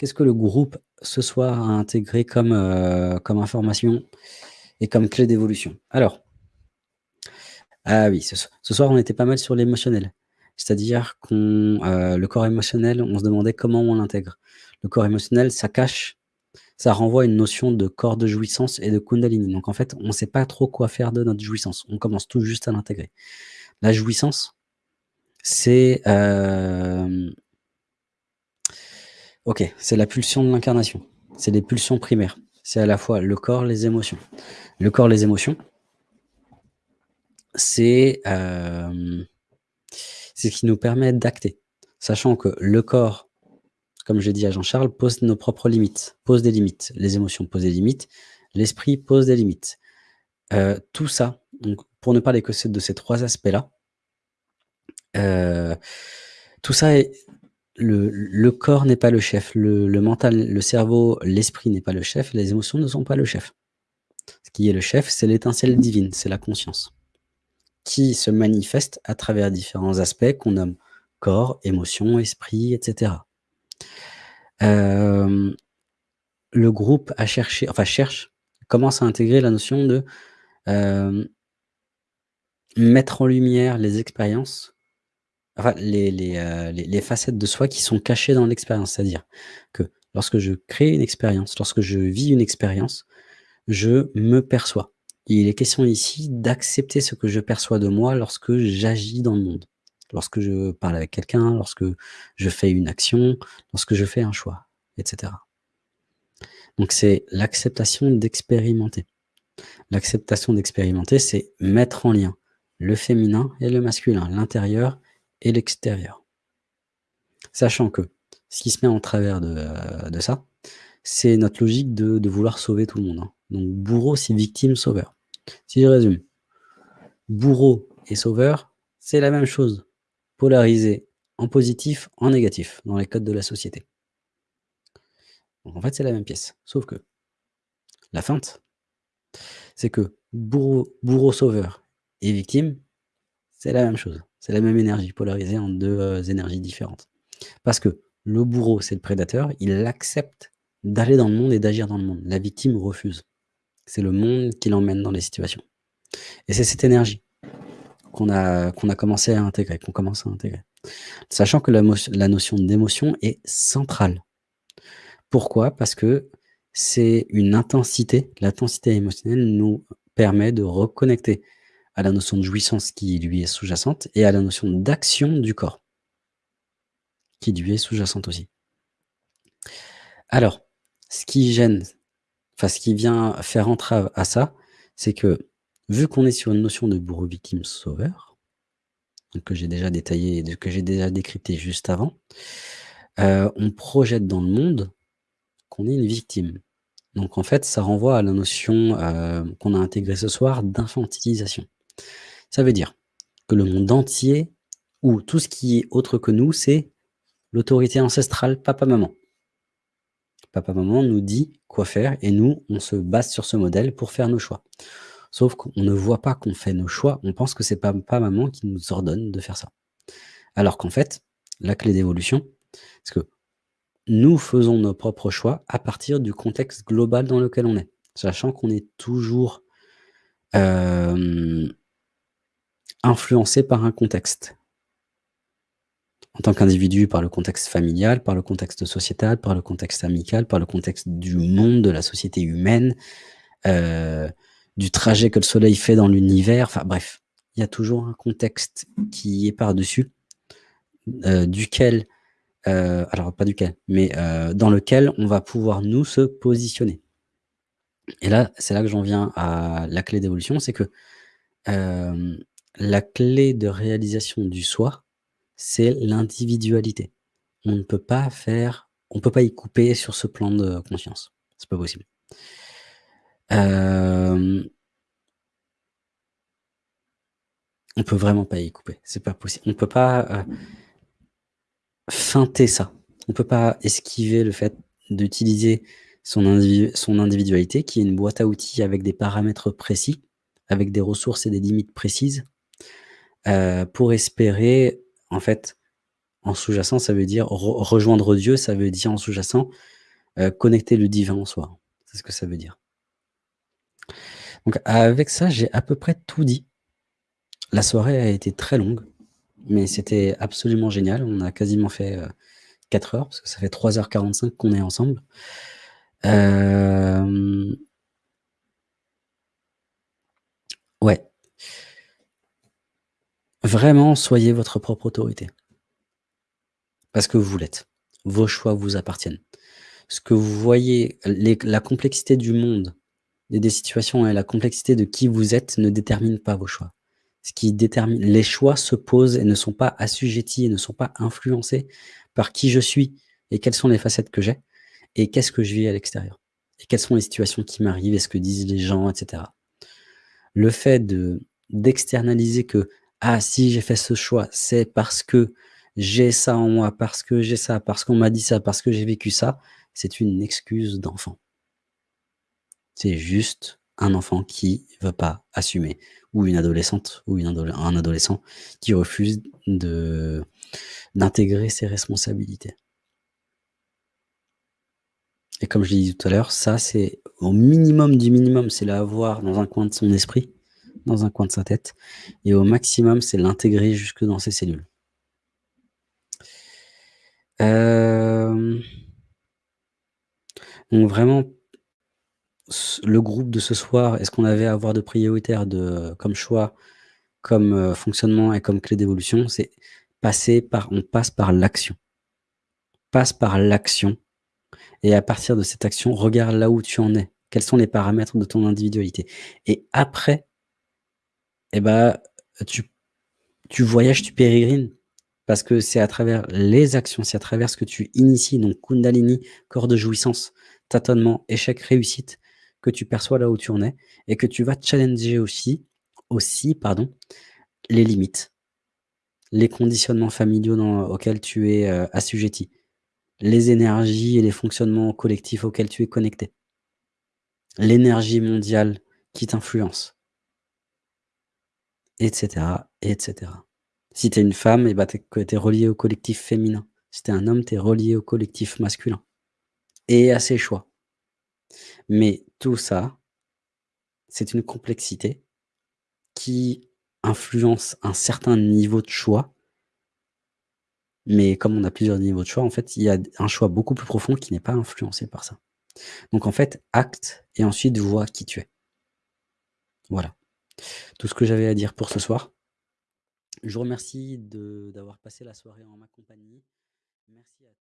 qu'est-ce que le groupe ce soir a intégré comme, heu, comme information et comme clé d'évolution? Alors ah oui, ce so ce soir, on était pas mal sur l'émotionnel. C'est-à-dire qu'on, heu, le corps émotionnel, on se demandait comment on l'intègre. Le corps émotionnel, ça cache ça renvoie à une notion de corps de jouissance et de kundalini. Donc en fait, on sait pas trop quoi faire de notre jouissance. On commence tout juste à l'intégrer. La jouissance, c'est, hem OK, c'est la pulsion de l'incarnation. C'est les pulsions primaires. C'est à la fois le corps, les émotions. Le corps, les émotions c'est, hem, c'est ce qui nous permet d'acter. Sachant que le corps, comme j'ai dit à Jean-Charles, pose nos propres limites, pose des limites. Les émotions posent des limites, l'esprit pose des limites. Heu, tout ça, pour ne parler que de ces 3 aspects-là, heu, tout ça est le corps n'est pas le chef, le mental, le cerveau, l'esprit n'est pas le chef, les émotions ne sont pas le chef. Ce qui est le chef, c'est l'étincelle divine, c'est la conscience qui se manifeste à travers différents aspects qu'on nomme corps, émotion, esprit, et cetera. Hem, le groupe a cherché enfin cherche, commence à intégrer la notion de, hem mettre en lumière les expériences, enfin les les, facettes de soi qui sont cachées dans l'expérience. C'est-à-dire que lorsque je crée une expérience, lorsque je vis une expérience, je me perçois. Il est question ici d'accepter ce que je perçois de moi lorsque j'agis dans le monde. Lorsque je parle avec quelqu'un, lorsque je fais une action, lorsque je fais un choix, et cetera. Donc c'est l'acceptation d'expérimenter. L'acceptation d'expérimenter, c'est mettre en lien le féminin et le masculin, l'intérieur et l'extérieur. Sachant que ce qui se met en travers de, de ça, c'est notre logique de vouloir sauver tout le monde, hein. Donc bourreau, c'est victime, sauveur. Si je résume, bourreau et sauveur, c'est la même chose, polarisé en positif, en négatif, dans les codes de la société. Donc en fait, c'est la même pièce, sauf que la feinte, c'est que bourreau bourreau, sauveur et victime, c'est la même chose. C'est la même énergie polarisée en 2, heu, énergies différentes. Parce que le bourreau, c'est le prédateur, il accepte d'aller dans le monde et d'agir dans le monde. La victime refuse. C'est le monde qui l'emmène dans les situations. Et c'est cette énergie qu'on a commencé à intégrer, qu'on commence à intégrer. Sachant que la la notion d'émotion est centrale. Pourquoi? Parce que c'est une intensité, l'intensité émotionnelle nous permet de reconnecter à la notion de jouissance qui lui est sous-jacente et à la notion d'action du corps qui lui est sous-jacente aussi. Alors, ce qui gêne, enfin ce qui vient faire entrave à ça, c'est que, vu qu'on est sur une notion de bourreau, victime, sauveur, que j'ai déjà détaillé, que j'ai déjà décrypté juste avant, heu, on projette dans le monde qu'on est une victime. Donc en fait, ça renvoie à la notion, heu, qu'on a intégrée ce soir d'infantilisation. Ça veut dire que le monde entier ou tout ce qui est autre que nous, c'est l'autorité ancestrale papa-maman. Papa-maman nous dit quoi faire et nous, on se base sur ce modèle pour faire nos choix. Sauf qu'on ne voit pas qu'on fait nos choix, on pense que c'est papa-maman qui nous ordonne de faire ça. Alors qu'en fait, la clé d'évolution, c'est que nous faisons nos propres choix à partir du contexte global dans lequel on est. Sachant qu'on est toujours, hem influencé par un contexte. En tant qu'individu, par le contexte familial, par le contexte sociétal, par le contexte amical, par le contexte du monde, de la société humaine, heu, du trajet que le soleil fait dans l'univers, enfin bref, il y a toujours un contexte qui est par-dessus, heu, duquel, heu, alors pas duquel, mais dans lequel on va pouvoir nous se positionner. Et là, c'est là que j'en viens à la clé d'évolution, c'est que, la clé de réalisation du soi, c'est l'individualité. On ne peut pas faire on peut pas y couper sur ce plan de conscience. C'est pas possible. Hem on peut vraiment pas y couper, c'est pas possible. On peut pas, heu feinter ça. On peut pas esquiver le fait d'utiliser son individualité qui est une boîte à outils avec des paramètres précis, avec des ressources et des limites précises, heu, pour espérer, en fait, En sous-jacent, ça veut dire re rejoindre Dieu, ça veut dire en sous-jacent, heu, connecter le divin en soi. C'est ce que ça veut dire. Donc avec ça, j'ai à peu près tout dit. La soirée a été très longue, mais c'était absolument génial. On a quasiment fait, heu, 4 heures parce que ça fait 3:45 qu'on est ensemble. Vraiment, soyez votre propre autorité. Parce que vous l'êtes. Vos choix vous appartiennent. Ce que vous voyez, la complexité du monde, et des situations et la complexité de qui vous êtes ne détermine pas vos choix. Ce qui détermine les choix se posent et ne sont pas assujettis et ne sont pas influencés par qui je suis et quelles sont les facettes que j'ai et qu'est-ce que je vis à l'extérieur et quelles sont les situations qui m'arrivent et ce que disent les gens et cetera. Le fait de d'externaliser que: «Ah si j'ai fait ce choix, c'est parce que j'ai ça en moi, parce que j'ai ça, parce qu'on m'a dit ça, parce que j'ai vécu ça», c'est une excuse d'enfant. C'est juste un enfant qui veut pas assumer ou une adolescente ou un adolescent qui refuse d'intégrer ses responsabilités. Et comme je l'ai dit tout à l'heure, ça c'est au minimum du minimum, c'est l'avoir dans un coin de son esprit, dans un coin de sa tête et au maximum, c'est l'intégrer jusque dans ses cellules. Hem donc vraiment le groupe de ce soir et ce qu'on avait à avoir de prioritaire de comme choix, comme, heu, fonctionnement et comme clé d'évolution, c'est passer par on passe par l'action. Passe par l'action et à partir de cette action, regarde là où tu en es. Quels sont les paramètres de ton individualité? Et après et bah, tu tu voyages, tu pérégrines parce que c'est à travers les actions, c'est à travers ce que tu inities, donc Kundalini, corps de jouissance, tâtonnement, échec, réussite, que tu perçois là où tu en es et que tu vas challenger aussi aussi pardon, les limites, les conditionnements familiaux auxquels tu es, heu, assujetti, les énergies et les fonctionnements collectifs auxquels tu es connecté. L'énergie mondiale qui t'influence. Et cetera, et cetera. Si tu es une femme et es que tu es reliée au collectif féminin. Si tu es un homme, tu es relié au collectif masculin et à ses choix. Mais tout ça c'est une complexité qui influence un certain niveau de choix mais comme on a plusieurs niveaux de choix, en fait, il y a un choix beaucoup plus profond qui n'est pas influencé par ça. Donc en fait, acte et ensuite vois qui tu es. Voilà. Tout ce que j'avais à dire pour ce soir. Je vous remercie d'avoir passé la soirée en ma compagnie. Merci à tous.